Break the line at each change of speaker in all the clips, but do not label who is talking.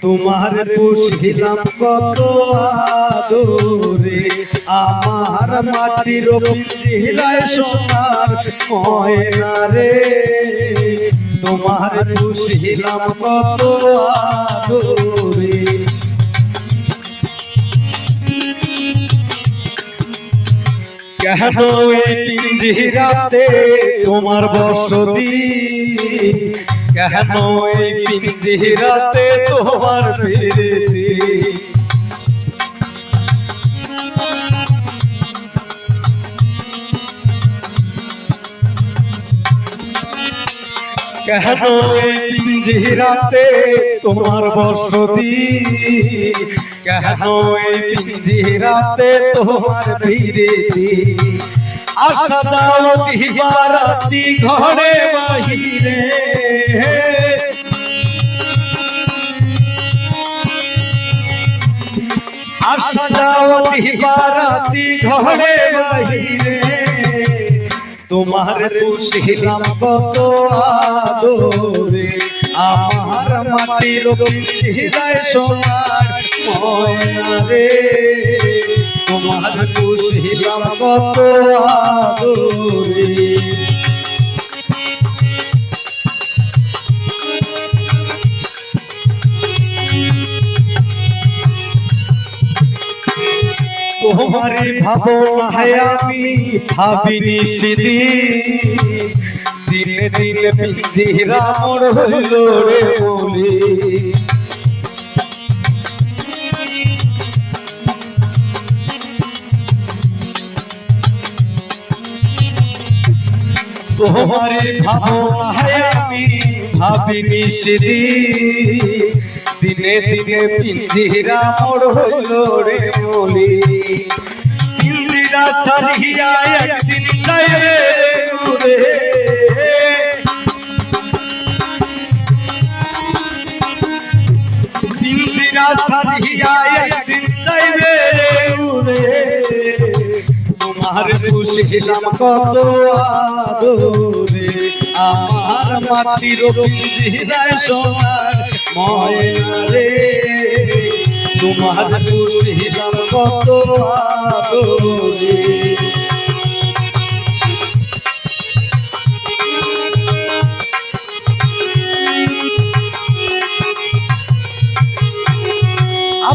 তোমার পুষিলাম কত আদরে। আমার মাটির পিঞ্জিরায় সোনার ময়না রে। তোমার বুঝিলাম কত আদরে। কেন পিঞ্জিরাতে তোমার বসতি। কেন এই পিঞ্জিরাতে তোমার ফিরেছি কেন পিঞ্জিরাতে তোমার বসতি? কেন পিঞ্জিরাতে তোমার আসা যাও দিবারাতি ঘরে বাহিরে। আসা যাও দিবারাতি ঘরে বাহিরে। তোমার পুষিলাম কত আদরে? আমার মাটির হৃদয় সোনার ময়না রে। তোমার পুষিলাম কত আদরে? তোমারে ভাবনায় আমি ভাবিনি সেদিন দিনে দিনে পিঞ্জিরা মোর হইল রে বলে। তোমারে ভাবনায় আমি সেদিন দিনে দিনে পিঞ্জিরা মোর হইল রে বলি। পিঞ্জিরা ছাড়িয়া একদিন যাইবে পিঞ্জিরা ছাড়িয়া একদিন যাইবে রে উড়ে তোমার খুশিলাম কত আদরে।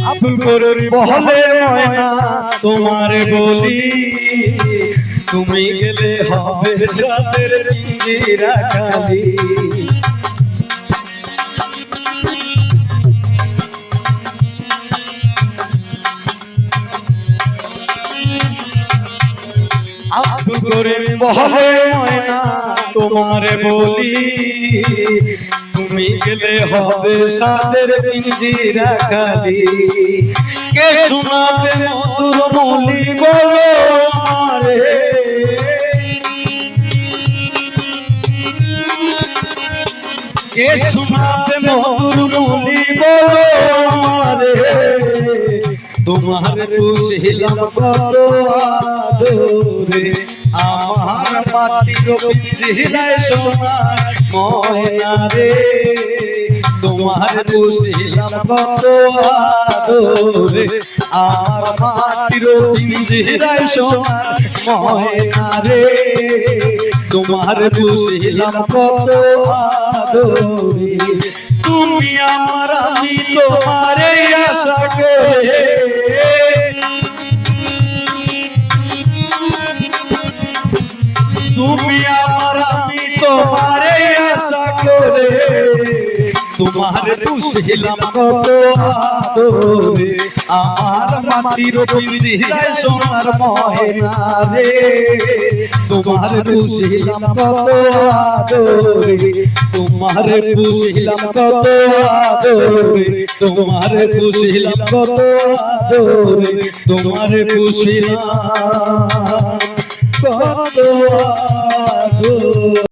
আব্দুল বহলে ময়না তোমারে বলি। তুমি গেলে হবে সাদের পিঞ্জিরা খালি আব্দুল করিম বহলে তোমারে বলি, তুমি গেলে হবে সাদের পিঞ্জিরা খালি কে শোনাবে কে মধুর মলি বলো আমারে তোমার পুষিলাম কত আদরে আমার মাটির পিঞ্জিরায় সোনার ময়না রে তোমার পুষিলাম কত আদরে, আমার মাটির পিঞ্জিরায় সোনার ময়না রে। তোমার পুষিলাম কত আদরে তুমি আমার আমি তোমার আশা করে। তোমার পুষিলাম কত আদরে আমার মাটির পিঞ্জিরায় সোনার ময়না রে। তোমার পুষিলাম কত আদরে তোমার পুষিলাম কত আদরে তোমার পুষিলাম কত আদরে তোমার পুষিলাম কত আদরে।